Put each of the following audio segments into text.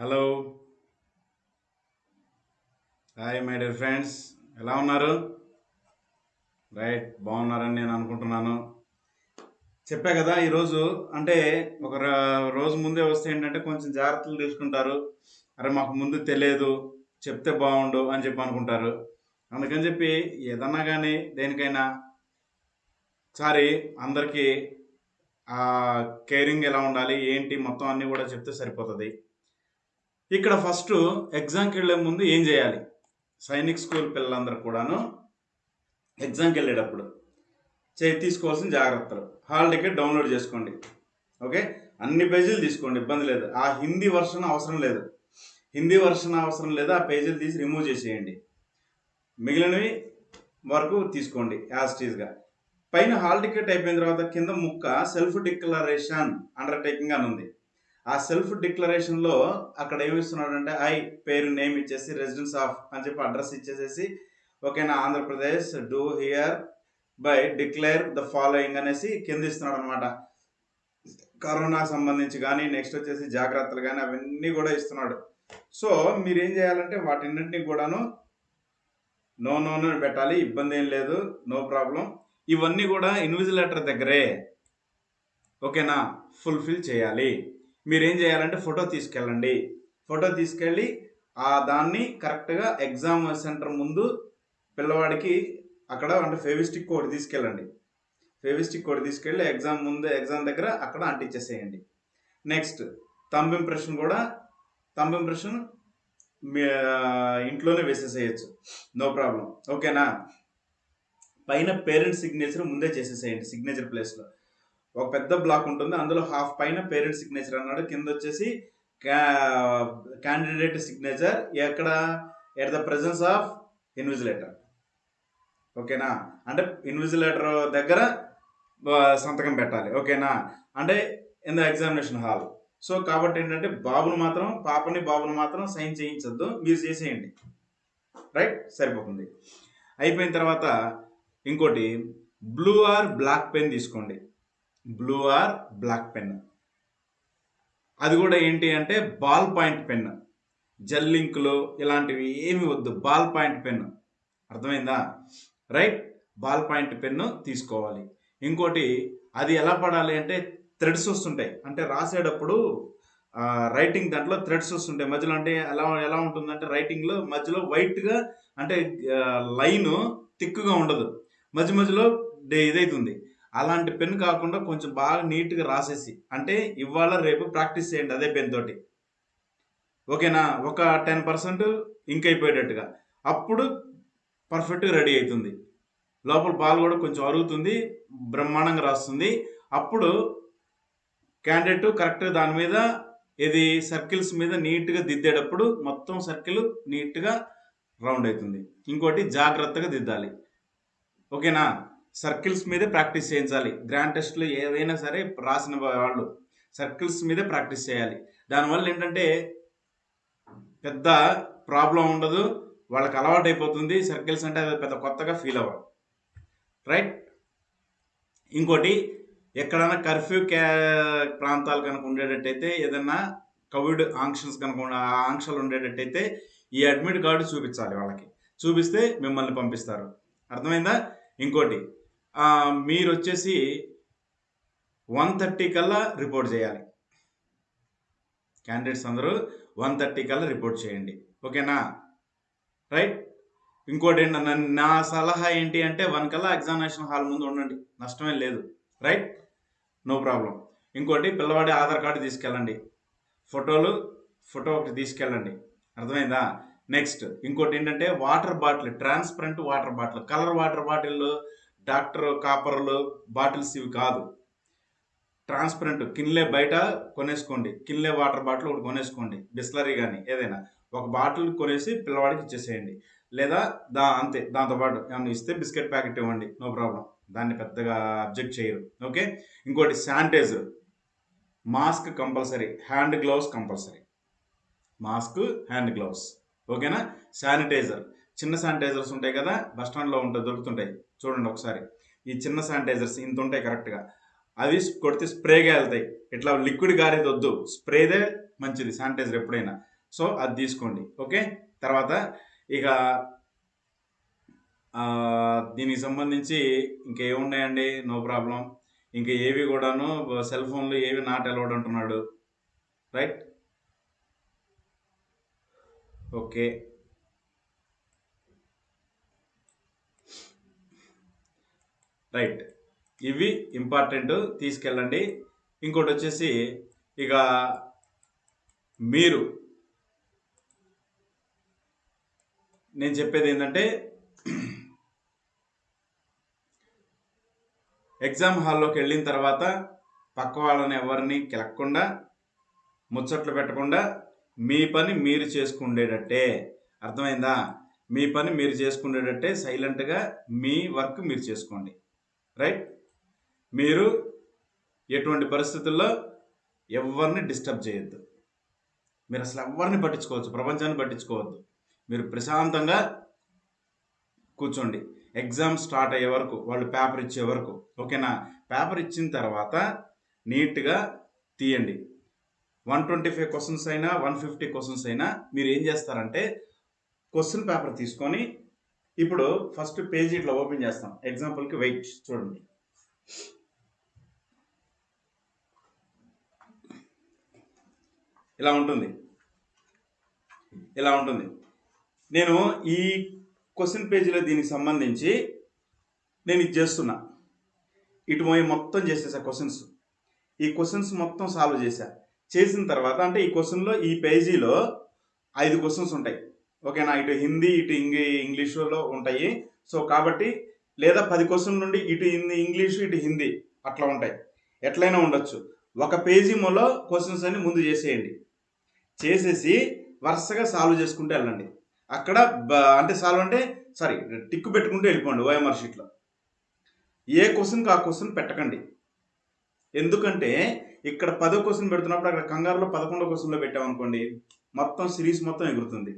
Hello hi my dear friends ఎలా ఉన్నారు? Right బాగున్నారని నేను అనుకుంటున్నాను. చెప్పా కదా ఈరోజు అంటే ఒక రోజు ముందే వస్తే ఏంటంటే కొంచెం జాగ్రత్తలు తీసుకుంటారు. అరే మాకు ముందు తెలియదు చెప్తే బాగుండు అని చెప్పి అనుకుంటారు. అందుకని చెప్పి ఏదన్నా కానీ దేనికైనా సారి అందరికీ కేరింగ్ ఎలా ఉండాలి ఏంటి మొత్తం అన్నీ కూడా చెప్తే సరిపోతుంది. ఇక్కడ ఫస్ట్ ఎగ్జామ్కి వెళ్ళే ముందు ఏం చేయాలి? సైనిక్ స్కూల్ పిల్లలందరూ కూడాను ఎగ్జామ్కి వెళ్ళేటప్పుడు చే తీసుకోవాల్సిన జాగ్రత్తలు. హాల్ టికెట్ డౌన్లోడ్ చేసుకోండి. ఓకే? అన్ని పేజీలు తీసుకోండి ఇబ్బంది లేదు. ఆ హిందీ వర్షన్ అవసరం లేదు. హిందీ వర్షన్ అవసరం లేదు ఆ పేజీలు తీసి రిమూవ్ చేసేయండి. మిగిలినవి వరకు తీసుకోండి యాజ్ టీజ్గా పైన హాల్ టికెట్ అయిపోయిన తర్వాత కింద ముక్క సెల్ఫ్ డిక్లరేషన్ అండర్టేకింగ్ అని ఉంది. ఆ సెల్ఫ్ డిక్లరేషన్లో అక్కడ ఏమిస్తున్నాడంటే ఐ పేరు నేమ్ ఇచ్చేసి రెసిడెన్స్ ఆఫ్ అని చెప్పి అడ్రస్ ఇచ్చేసేసి ఓకేనా Andhra Pradesh do hereby declare the following అనేసి కింద ఇస్తున్నాడు అనమాట కరోనా సంబంధించి కానీ నెక్స్ట్ వచ్చేసి జాగ్రత్తలు కానీ అవన్నీ కూడా ఇస్తున్నాడు. సో మీరు ఏం చేయాలంటే వాటిన్నింటినీ కూడాను నో నో నో పెట్టాలి ఇబ్బంది ఏం లేదు నో ప్రాబ్లం. ఇవన్నీ కూడా ఇన్విజిలేటర్ దగ్గరే ఓకేనా ఫుల్ఫిల్ చేయాలి. మీరు ఏం చేయాలంటే ఫోటో తీసుకెళ్ళండి. ఫోటో తీసుకెళ్ళి ఆ దాన్ని కరెక్ట్గా ఎగ్జామ్ సెంటర్ ముందు పిల్లవాడికి అక్కడ అంటే ఫెవిస్టిక్ కోడ్ తీసుకెళ్ళండి. ఫెవిస్టిక్ కోడ్ తీసుకెళ్ళి ఎగ్జామ్ ముందు ఎగ్జామ్ దగ్గర అక్కడ అంటించేసేయండి. నెక్స్ట్ తంబ్ ఇంప్రెషన్ కూడా తంబ్ ఇంప్రెషన్ మీ ఇంట్లోనే వేసేసేయచ్చు. No problem. ఓకేనా? పైన పేరెంట్ సిగ్నేచర్ ముందే చేసేసేయండి సిగ్నేచర్ ప్లేస్లో. ఒక పెద్ద బ్లాక్ ఉంటుంది. అందులో హాఫ్ పైన పేరెంట్ సిగ్నేచర్ అన్నాడు. కింద వచ్చేసి క్యాండిడేట్ సిగ్నేచర్ ఎక్కడ? At the presence of invigilator ఓకేనా? అంటే ఇన్విజిలేటర్ దగ్గర సంతకం పెట్టాలి. ఓకేనా? అంటే in the examination hall so కాబట్టి ఏంటంటే బాబును మాత్రం పాపని బాబును మాత్రం సైన్ చేయించొద్దు. మీరు చేసేయండి. రైట్ సరిపోతుంది. అయిపోయిన తర్వాత ఇంకోటి బ్లూ ఆర్ బ్లాక్ పెన్ తీసుకోండి. Blue or black pen. అది కూడా ఏంటి అంటే బాల్ పాయింట్ పెన్. జెల్ లింకులు ఇలాంటివి ఏమి వద్దు బాల్ పాయింట్ పెన్. అర్థమైందా? రైట్? బాల్ పాయింట్ పెన్ను తీసుకోవాలి. ఇంకోటి అది ఎలా పడాలి అంటే థ్రెడ్స్ వస్తుంటాయి. అంటే రాసేటప్పుడు రైటింగ్ దాంట్లో థ్రెడ్స్ వస్తుంటాయి. మధ్యలో అంటే ఎలా ఎలా ఉంటుందంటే రైటింగ్లో మధ్యలో వైట్గా అంటే లైన్ థిక్గా ఉండదు. మధ్య మధ్యలో డే- ఇదైతుంది. అలాంటి పెన్ కాకుండా కొంచెం బాగా నీట్గా రాసేసి అంటే ఇవాళ రేపు ప్రాక్టీస్ చేయండి అదే పెన్ తోటి. ఓకేనా? ఒక టెన్ పర్సెంట్ ఇంక్ అయిపోయేటట్టుగా. అప్పుడు పర్ఫెక్ట్గా రెడీ అవుతుంది. లోపల బాల్ కూడా కొంచెం అరుగుతుంది బ్రహ్మాండంగా రాస్తుంది. అప్పుడు క్యాండిడేట్ కరెక్ట్గా దాని మీద ఇది సర్కిల్స్ మీద నీట్గా దిద్దేటప్పుడు మొత్తం సర్కిల్ నీట్గా రౌండ్ అవుతుంది. ఇంకోటి జాగ్రత్తగా దిద్దాలి. ఓకేనా? సర్కిల్స్ మీదే ప్రాక్టీస్ చేయించాలి. గ్రాండ్ టెస్ట్లు ఏదైనా సరే రాసిన వాళ్ళు సర్కిల్స్ మీదే ప్రాక్టీస్ చేయాలి. దానివల్ల ఏంటంటే పెద్ద ప్రాబ్లం ఉండదు వాళ్ళకి అలవాటు అయిపోతుంది. సర్కిల్స్ అంటే అది పెద్ద కొత్తగా ఫీల్ అవ్వరు రైట్? ఇంకోటి ఎక్కడైనా కర్ఫ్యూ క్యా ప్రాంతాలు కనుక ఉండేటట్టయితే ఏదన్నా కోవిడ్ ఆంక్షన్స్ కనుక ఆ ఆంక్షలు ఉండేటట్టయితే ఈ అడ్మిట్ కార్డు చూపించాలి వాళ్ళకి. చూపిస్తే మిమ్మల్ని పంపిస్తారు. అర్థమైందా? ఇంకోటి మీరు వచ్చేసి వన్ థర్టీ కల్లా రిపోర్ట్ చేయాలి. క్యాండిడేట్స్ అందరూ వన్ థర్టీ కల్లా రిపోర్ట్ చేయండి. ఓకేనా? రైట్? ఇంకోటి ఏంటన్నా నా సలహా ఏంటి అంటే వన్ కల్లా ఎగ్జామినేషన్ హాల్ ముందు ఉండండి. నష్టమేం లేదు. రైట్? No problem. ఇంకోటి పిల్లవాడి ఆధార్ కార్డు తీసుకెళ్ళండి. ఫోటోలు ఫోటో ఒకటి తీసుకెళ్ళండి. అర్థమైందా? నెక్స్ట్ ఇంకోటి ఏంటంటే water bottle transparent water bottle. Colour water bottle doctor కాపర్లు బాటిల్స్ ఇవి కాదు. ట్రాన్స్పరెంట్ కిన్లే బయట కొనేసుకోండి. కిన్లే వాటర్ బాటిల్ ఒకటి కొనేసుకోండి. బిస్లరీ కానీ ఏదైనా ఒక బాటిల్ కొనేసి పిల్లవాడికి ఇచ్చేసేయండి. లేదా దా అంతే దాంతోపాటు ఏమైనా ఇస్తే బిస్కెట్ ప్యాకెట్ ఇవ్వండి. No problem. దాన్ని పెద్దగా అబ్జెక్ట్ చేయరు. ఓకే? ఇంకోటి sanitiser. Mask compulsory. Hand gloves compulsory. Mask hand gloves. ఓకేనా? శానిటైజర్. చిన్న శానిటైజర్స్ ఉంటాయి కదా బస్ స్టాండ్లో ఉంటాయి దొరుకుతుంటాయి. చూడండి ఒకసారి. ఈ చిన్న శానిటైజర్స్ ఇంత ఉంటాయి కరెక్ట్గా. అవి కొడితే స్ప్రేగా వెళ్తాయి. ఇట్లా లిక్విడ్ గారేది వద్దు. స్ప్రేదే మంచిది శానిటైజర్ ఎప్పుడైనా. సో అది తీసుకోండి. ఓకే? తర్వాత ఇక దీనికి సంబంధించి ఇంకేమున్నాయండి నో ప్రాబ్లం. ఇంకా ఏవి కూడాను సెల్ ఫోన్లు ఏవి నాట్ అలౌడ్ అంటున్నాడు. రైట్? ఓకే. రైట్ ఇవి ఇంపార్టెంట్ తీసుకెళ్ళండి. ఇంకోటి వచ్చేసి ఇక మీరు. నేను చెప్పేది ఏంటంటే ఎగ్జామ్ హాల్లోకి వెళ్ళిన తర్వాత పక్క వాళ్ళని ఎవరిని కెలక్కుండా ముచ్చట్లు పెట్టకుండా మీ పని మీరు చేసుకుండేటట్టే. అర్థమైందా? మీ పని మీరు చేసుకునేటట్టే సైలెంట్గా మీ వర్క్ మీరు చేసుకోండి. రైట్ మీరు ఎటువంటి పరిస్థితుల్లో ఎవరిని డిస్టర్బ్ చేయొద్దు. మీరు అసలు ఎవరిని పట్టించుకోవచ్చు? ప్రపంచాన్ని పట్టించుకోవద్దు. మీరు ప్రశాంతంగా కూర్చోండి. ఎగ్జామ్ స్టార్ట్ అయ్యే వరకు వాళ్ళు పేపర్ ఇచ్చే వరకు ఓకేనా? పేపర్ ఇచ్చిన తర్వాత నీట్గా తీయండి. వన్ ట్వంటీ ఫైవ్ క్వశ్చన్స్ అయినా వన్ ఫిఫ్టీ క్వశ్చన్స్ అయినా మీరు ఏం చేస్తారంటే క్వశ్చన్ పేపర్ తీసుకొని ఇప్పుడు ఫస్ట్ పేజ్ ఇట్లా ఓపెన్ చేస్తాం. ఎగ్జాంపుల్కి వెయిట్ చూడండి. ఇలా ఉంటుంది. ఇలా ఉంటుంది. నేను ఈ క్వశ్చన్ పేజీలో దీనికి సంబంధించి నేను ఇది చేస్తున్నా. ఇటు పోయి మొత్తం చేసేసా క్వశ్చన్స్ ఈ క్వశ్చన్స్ మొత్తం సాల్వ్ చేశా చేసిన తర్వాత అంటే ఈ క్వశ్చన్లో ఈ పేజీలో ఐదు క్వశ్చన్స్ ఉంటాయి. ఓకేనా? ఇటు హిందీ ఇటు ఇంగ్లీ ఇంగ్లీషులో ఉంటాయి. సో కాబట్టి లేదా పది క్వశ్చన్ నుండి ఇటు హిందీ ఇంగ్లీషు ఇటు హిందీ అట్లా ఉంటాయి. ఎట్లయినా ఉండొచ్చు. ఒక పేజీ మొలో క్వశ్చన్స్ అన్ని ముందు చేసేయండి. చేసేసి వరుసగా సాల్వ్ చేసుకుంటూ వెళ్ళండి. అక్కడ అంటే సాల్వ్ అంటే సారీ టిక్కు పెట్టుకుంటూ వెళ్ళిపోండి ఓఎంఆర్ షీట్లో. ఏ క్వశ్చన్కి ఆ క్వశ్చన్ పెట్టకండి. ఎందుకంటే ఇక్కడ పదో క్వశ్చన్ పెడుతున్నప్పుడు అక్కడ కంగారులో పదకొండో క్వశ్చన్లో పెట్టామనుకోండి మొత్తం సిరీస్ మొత్తం ఎగురుతుంది.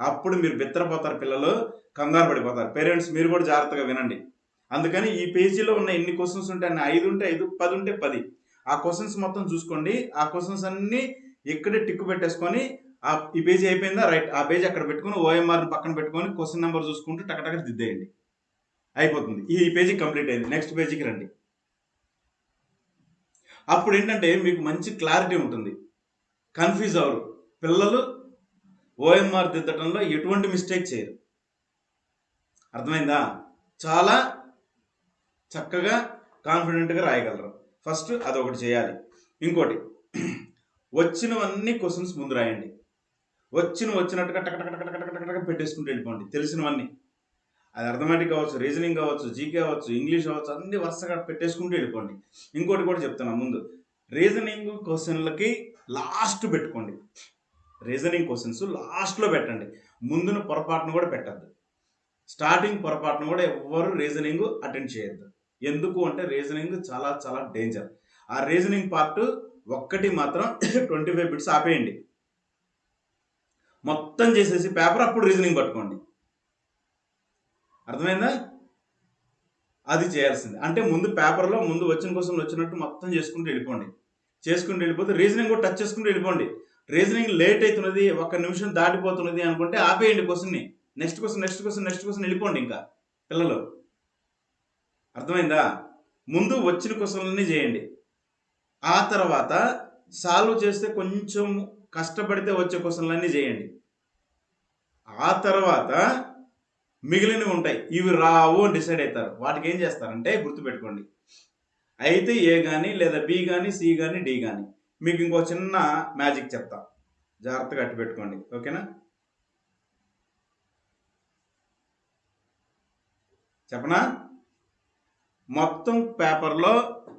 అప్పుడు మీరు బిత్తరపోతారు పిల్లలు కంగారు పడిపోతారు. పేరెంట్స్ మీరు కూడా జాగ్రత్తగా వినండి. అందుకని ఈ పేజీలో ఉన్న ఎన్ని క్వశ్చన్స్ ఉంటే అన్ని ఐదు ఉంటే ఐదు పది ఉంటే పది. ఆ క్వశ్చన్స్ మొత్తం చూసుకోండి. ఆ క్వశ్చన్స్ అన్నీ ఇక్కడే టిక్కు పెట్టేసుకొని ఆ ఈ పేజీ అయిపోయిందా? రైట్. ఆ పేజీ అక్కడ పెట్టుకొని ఓఎంఆర్ పక్కన పెట్టుకొని క్వశ్చన్ నెంబర్ చూసుకుంటూ టకటక దిద్దేయండి. అయిపోతుంది. ఈ పేజీ కంప్లీట్ అయింది. నెక్స్ట్ పేజీకి రండి. అప్పుడు ఏంటంటే మీకు మంచి క్లారిటీ ఉంటుంది. కన్ఫ్యూజ్ అవరు పిల్లలు ఓఎంఆర్ దిద్దటంలో ఎటువంటి మిస్టేక్ చేయరు. అర్థమైందా? చాలా చక్కగా కాన్ఫిడెంట్గా రాయగలరు. ఫస్ట్ అదొకటి చేయాలి. ఇంకోటి వచ్చినవన్నీ క్వశ్చన్స్ ముందు రాయండి. వచ్చిన వచ్చినట్టుగా టక టక టక టక టక పెట్టేసుకుంటూ వెళ్ళిపోండి. తెలిసినవన్నీ. అది అర్థమెటిక్ కావచ్చు రీజనింగ్ కావచ్చు జీకే కావచ్చు ఇంగ్లీష్ కావచ్చు అన్ని వరుసగా పెట్టేసుకుంటూ వెళ్ళిపోండి. ఇంకోటి కూడా చెప్తున్నా ముందు. రీజనింగ్ క్వశ్చన్లకి లాస్ట్ పెట్టుకోండి. రీజనింగ్ క్వశ్చన్స్ లాస్ట్లో పెట్టండి. ముందున పొరపాటును కూడా పెట్టద్దు. స్టార్టింగ్ పొరపాటును కూడా ఎవ్వరు రీజనింగ్ అటెండ్ చేయొద్దు. ఎందుకు అంటే రీజనింగ్ చాలా చాలా డేంజర్. ఆ రీజనింగ్ పార్ట్ ఒక్కటి మాత్రం ట్వంటీ ఫైవ్ బిట్స్ ఆపేయండి. మొత్తం చేసేసి పేపర్ అప్పుడు రీజనింగ్ పట్టుకోండి. అర్థమైందా? అది చేయాల్సింది. అంటే ముందు పేపర్లో ముందు వచ్చిన కోసం వచ్చినట్టు మొత్తం చేసుకుంటూ వెళ్ళిపోండి. చేసుకుంటూ వెళ్ళిపోతే రీజనింగ్ కూడా టచ్ చేసుకుంటూ వెళ్ళిపోండి. రీజనింగ్ లేట్ అవుతున్నది ఒక నిమిషం దాటిపోతున్నది అనుకుంటే ఆపేయండి క్వశ్చన్ని. Next question next question next question వెళ్ళిపోండి ఇంకా. పిల్లలు అర్థమైందా? ముందు వచ్చిన క్వశ్చన్లన్నీ చేయండి. ఆ తర్వాత సాల్వ్ చేస్తే కొంచెం కష్టపడితే వచ్చే క్వశ్చన్లన్నీ చేయండి. ఆ తర్వాత మిగిలినవి ఉంటాయి. ఇవి రావు అని డిసైడ్ అవుతారు వాటికి ఏం చేస్తారంటే గుర్తుపెట్టుకోండి. అయితే ఏ కానీ లేదా బి కానీ సి కానీ డి కానీ మీకు ఇంకో చిన్న మ్యాజిక్ చెప్తా. జాగ్రత్తగా అట్టు పెట్టుకోండి. ఓకేనా? చెప్పనా? మొత్తం పేపర్లో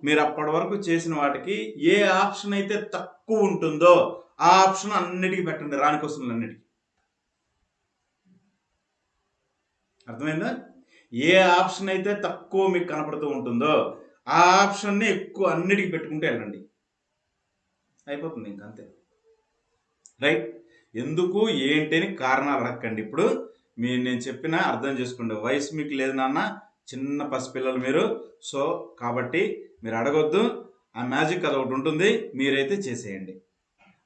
మీరు అప్పటి వరకు చేసిన వాటికి ఏ ఆప్షన్ అయితే తక్కువ ఉంటుందో ఆ ఆప్షన్ అన్నిటికీ పెట్టండి. రాని క్వశ్చన్లు అన్నిటికీ. అర్థమైందా? ఏ ఆప్షన్ అయితే తక్కువ మీకు కనపడుతూ ఉంటుందో ఆ ఆప్షన్ని ఎక్కువ అన్నిటికీ పెట్టుకుంటే వెళ్ళండి. అయిపోతుంది ఇంక అంతే. రైట్ ఎందుకు? ఏంటి అని కారణాలు అడగండి ఇప్పుడు మీరు నేను చెప్పిన అర్థం చేసుకోండి. వయసు మీకు లేదు నాన్న. చిన్న పసిపిల్లలు మీరు. సో కాబట్టి మీరు అడగొద్దు. ఆ మ్యాజిక్ అది ఒకటి ఉంటుంది. మీరైతే చేసేయండి.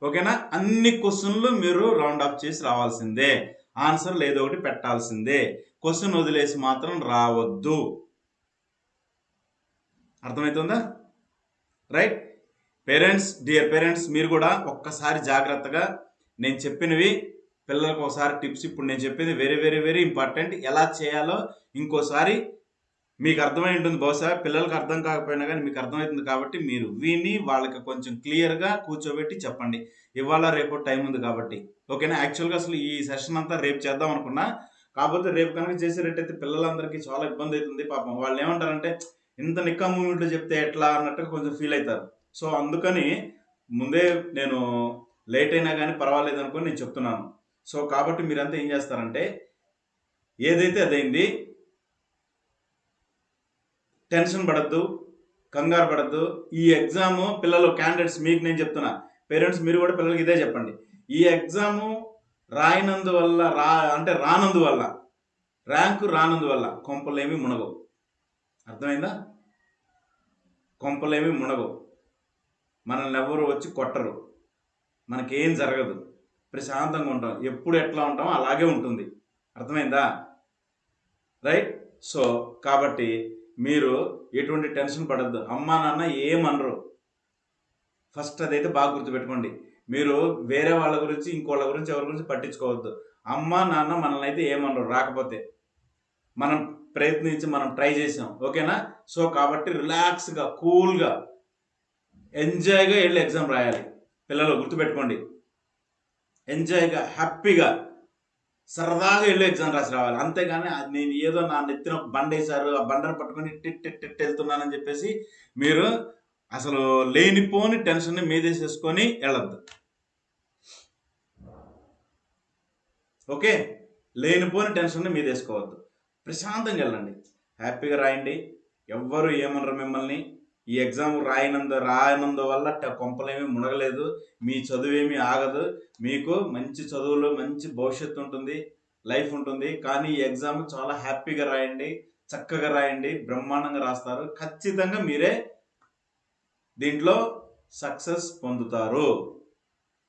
ఓకేనా? అన్ని క్వశ్చన్లు మీరు రౌండ్ అప్ చేసి రావాల్సిందే. ఆన్సర్ ఏదో ఒకటి పెట్టాల్సిందే. క్వశ్చన్ వదిలేసి మాత్రం రావద్దు. అర్థమవుతుందా రైట్ పేరెంట్స్ డియర్ పేరెంట్స్ మీరు కూడా ఒక్కసారి జాగ్రత్తగా నేను చెప్పినవి పిల్లలకు ఒకసారి టిప్స్ ఇప్పుడు నేను చెప్పింది వెరీ వెరీ వెరీ ఇంపార్టెంట్ ఎలా చేయాలో ఇంకోసారి మీకు అర్థమై ఉంటుంది. బహుశా పిల్లలకు అర్థం కాకపోయినా కానీ మీకు అర్థమవుతుంది కాబట్టి మీరు విని వాళ్ళకి కొంచెం క్లియర్గా కూర్చోబెట్టి చెప్పండి. ఇవాళ రేపు టైం ఉంది కాబట్టి. ఓకేనా యాక్చువల్గా అసలు ఈ సెషన్ అంతా రేపు చేద్దాం అనుకున్నా. కాకపోతే రేపు కనుక చేసేటట్టయితే పిల్లలందరికీ చాలా ఇబ్బంది అవుతుంది. పాపం వాళ్ళు ఏమంటారంటే ఇంత నిక్కా మూమెంట్లో చెప్తే ఎట్లా? అన్నట్టుగా కొంచెం ఫీల్ అవుతారు. సో అందుకని ముందే నేను లేట్ అయినా కానీ పర్వాలేదు అనుకొని నేను చెప్తున్నాను. సో కాబట్టి మీరంతా ఏం చేస్తారంటే ఏదైతే అదైంది టెన్షన్ పడద్దు కంగారు పడద్దు. ఈ ఎగ్జామ్ పిల్లలు క్యాండిడేట్స్ మీకు నేను చెప్తున్నా. పేరెంట్స్ మీరు కూడా పిల్లలకి ఇదే చెప్పండి. ఈ ఎగ్జాము రాయినందువల్ల రా అంటే రానందువల్ల ర్యాంకు రానందువల్ల కొంపలేమి మునగవు. అర్థమైందా? కొంపలేమి మునగవు. మనల్ని ఎవరు వచ్చి కొట్టరు. మనకేం జరగదు. ప్రశాంతంగా ఉంటాం. ఎప్పుడు ఎట్లా ఉంటామో అలాగే ఉంటుంది. అర్థమైందా? రైట్ సో కాబట్టి మీరు ఎటువంటి టెన్షన్ పడద్దు. అమ్మా నాన్న ఏమనరు ఫస్ట్ అదైతే బాగా గుర్తుపెట్టుకోండి. మీరు వేరే వాళ్ళ గురించి ఇంకోళ్ళ గురించి ఎవరి గురించి పట్టించుకోవద్దు. అమ్మ నాన్న మనల్ని అయితే ఏమనరు రాకపోతే మనం ప్రయత్నించి మనం ట్రై చేసాం. ఓకేనా? సో కాబట్టి రిలాక్స్గా కూల్గా ఎంజాయ్గా వెళ్ళి ఎగ్జామ్ రాయాలి. పిల్లలు గుర్తుపెట్టుకోండి. ఎంజాయ్గా హ్యాపీగా సరదాగా వెళ్ళి ఎగ్జామ్ రాసి రావాలి. అంతేగాని అది నేను ఏదో నా నెత్తిన ఒక బండ వేశారు ఆ బండను పట్టుకొని టిట్ టిట్ టిట్ వెళ్తున్నానని చెప్పేసి మీరు అసలు లేనిపోని టెన్షన్ని మీదేసేసుకొని వెళ్ళద్దు. ఓకే? లేనిపోని టెన్షన్ని మీదేసుకోవద్దు. ప్రశాంతంగా వెళ్ళండి. హ్యాపీగా రాయండి. ఎవ్వరు ఏమనరు మిమ్మల్ని. ఈ ఎగ్జామ్ రాయనందు రాయనందు వల్ల కొంపలేమీ మునగలేదు. మీ చదువేమీ ఆగదు. మీకు మంచి చదువులో మంచి భవిష్యత్తు ఉంటుంది లైఫ్ ఉంటుంది. కానీ ఈ ఎగ్జామ్ చాలా హ్యాపీగా రాయండి చక్కగా రాయండి బ్రహ్మాండంగా రాస్తారు. ఖచ్చితంగా మీరే దీంట్లో సక్సెస్ పొందుతారు.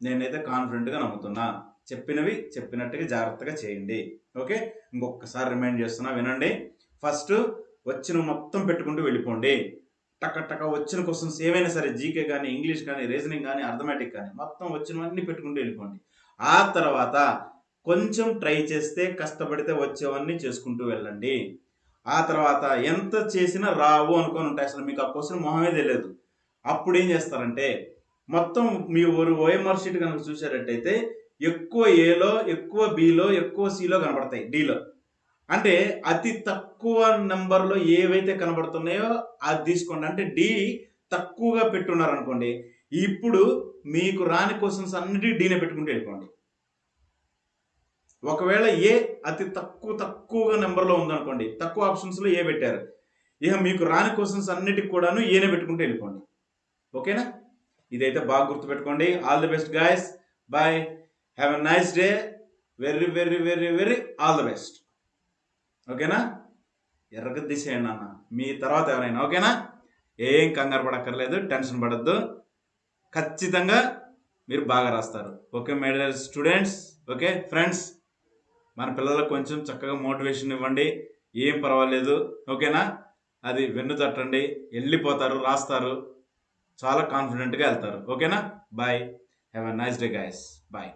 నేనైతే కాన్ఫిడెంట్గా నమ్ముతున్నా. చెప్పినవి చెప్పినట్టుగా జాగ్రత్తగా చేయండి. ఓకే? ఇంకొకసారి రిమైండ్ చేస్తున్నా వినండి. ఫస్ట్ వచ్చిన మొత్తం పెట్టుకుంటూ వెళ్ళిపోండి. టక టక వచ్చిన క్వశ్చన్స్ ఏమైనా సరే జీకే కానీ ఇంగ్లీష్ కానీ రీజనింగ్ కానీ అర్థమెటిక్ కానీ మొత్తం వచ్చినవన్నీ పెట్టుకుంటూ వెళ్ళిపోండి. ఆ తర్వాత కొంచెం ట్రై చేస్తే కష్టపడితే వచ్చేవన్నీ చేసుకుంటూ వెళ్ళండి. ఆ తర్వాత ఎంత చేసినా రావు అనుకొని ఉంటాయి అసలు మీకు ఆ క్వశ్చన్ మొహమే తెలియదు. అప్పుడు ఏం చేస్తారంటే మొత్తం మీ ఊరు ఓఎంఆర్ షీట్ కనుక చూసేటట్టయితే ఎక్కువ ఏలో ఎక్కువ బిలో ఎక్కువ సిలో కనబడతాయి డీలో అంటే అతి తక్కువ నెంబర్లో ఏవైతే కనబడుతున్నాయో అది తీసుకోండి. అంటే డి తక్కువగా పెట్టున్నారు అనుకోండి ఇప్పుడు మీకు రాని క్వశ్చన్స్ అన్నిటి డీనే పెట్టుకుంటూ వెళ్ళిపోండి. ఒకవేళ ఏ అతి తక్కువ తక్కువగా నెంబర్లో ఉందనుకోండి తక్కువ ఆప్షన్స్లో ఏ పెట్టారు ఇక మీకు రాని క్వశ్చన్స్ అన్నిటికి కూడాను ఏనే పెట్టుకుంటూ వెళ్ళిపోండి. ఓకేనా? ఇదైతే బాగా గుర్తుపెట్టుకోండి. All the best guys bye have a nice day very very very very all the best ఓకేనా? ఎర్రగ దిశేయండి అన్న. మీ తర్వాత ఎవరైనా ఓకేనా? ఏం కంగారు పడక్కర్లేదు టెన్షన్ పడద్దు. ఖచ్చితంగా మీరు బాగా రాస్తారు. Okay medal students okay friends మన పిల్లలకు కొంచెం చక్కగా మోటివేషన్ ఇవ్వండి. ఏం పర్వాలేదు ఓకేనా? అది వెన్ను తట్టండి వెళ్ళిపోతారు రాస్తారు. చాలా కాన్ఫిడెంట్గా వెళ్తారు ఓకేనా? Bye. Have a nice day guys. Bye.